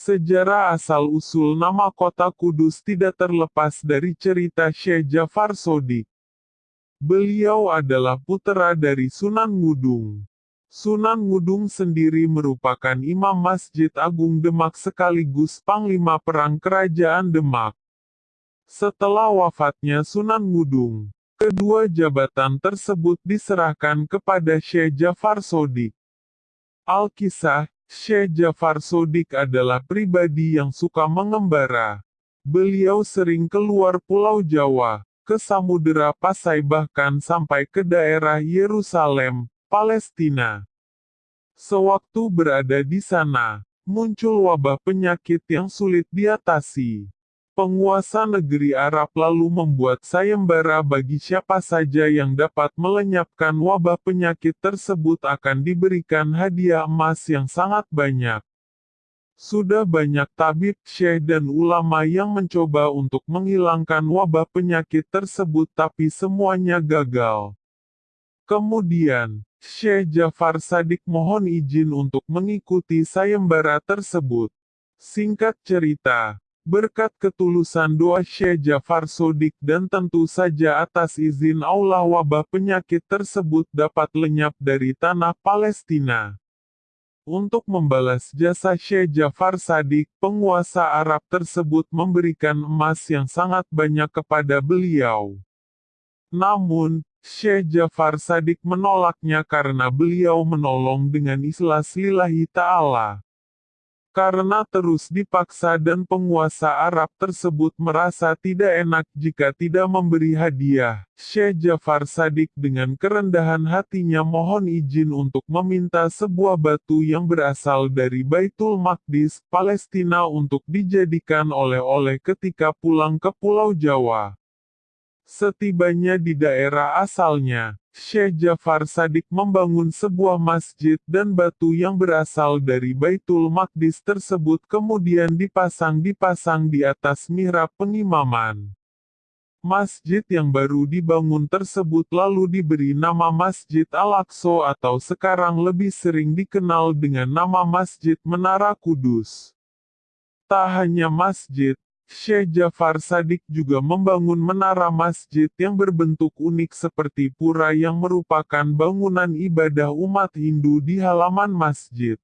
Sejarah asal-usul nama kota Kudus tidak terlepas dari cerita Syekh Jafar Sodik. Beliau adalah putra dari Sunan Ngudung. Sunan Ngudung sendiri merupakan imam Masjid Agung Demak sekaligus panglima perang kerajaan Demak. Setelah wafatnya Sunan Ngudung, kedua jabatan tersebut diserahkan kepada Syekh Jafar Sodik. Alkisah, Syekh Jafar Sodik adalah pribadi yang suka mengembara. Beliau sering keluar Pulau Jawa, ke Samudera Pasai bahkan sampai ke daerah Yerusalem, Palestina. Sewaktu berada di sana, muncul wabah penyakit yang sulit diatasi. Penguasa negeri Arab lalu membuat sayembara bagi siapa saja yang dapat melenyapkan wabah penyakit tersebut akan diberikan hadiah emas yang sangat banyak. Sudah banyak tabib, syekh dan ulama yang mencoba untuk menghilangkan wabah penyakit tersebut tapi semuanya gagal. Kemudian, Syekh Jafar Sadik mohon izin untuk mengikuti sayembara tersebut. Singkat cerita, berkat ketulusan doa Syekh Jafar Sodik dan tentu saja atas izin Allah wabah penyakit tersebut dapat lenyap dari tanah Palestina. Untuk membalas jasa Syekh Jafar Sadik, penguasa Arab tersebut memberikan emas yang sangat banyak kepada beliau. Namun, Syekh Jafar Sadik menolaknya karena beliau menolong dengan ikhlas lillahi ta'ala. Karena terus dipaksa dan penguasa Arab tersebut merasa tidak enak jika tidak memberi hadiah, Syekh Jafar Sadik dengan kerendahan hatinya mohon izin untuk meminta sebuah batu yang berasal dari Baitul Maqdis, Palestina untuk dijadikan oleh-oleh ketika pulang ke Pulau Jawa. Setibanya di daerah asalnya, Syekh Jafar Sadik membangun sebuah masjid dan batu yang berasal dari Baitul Maqdis tersebut kemudian dipasang-dipasang di atas mihrab pengimaman. Masjid yang baru dibangun tersebut lalu diberi nama Masjid Al-Aqsa atau sekarang lebih sering dikenal dengan nama Masjid Menara Kudus. Tak hanya masjid, Syekh Jafar Sadik juga membangun menara masjid yang berbentuk unik seperti pura yang merupakan bangunan ibadah umat Hindu di halaman masjid.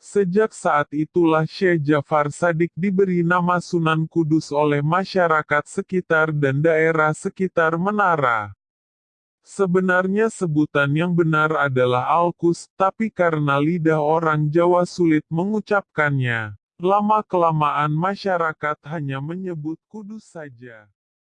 Sejak saat itulah Syekh Jafar Sadik diberi nama Sunan Kudus oleh masyarakat sekitar dan daerah sekitar menara. Sebenarnya sebutan yang benar adalah Alkus, tapi karena lidah orang Jawa sulit mengucapkannya. Lama-kelamaan masyarakat hanya menyebut kudus saja.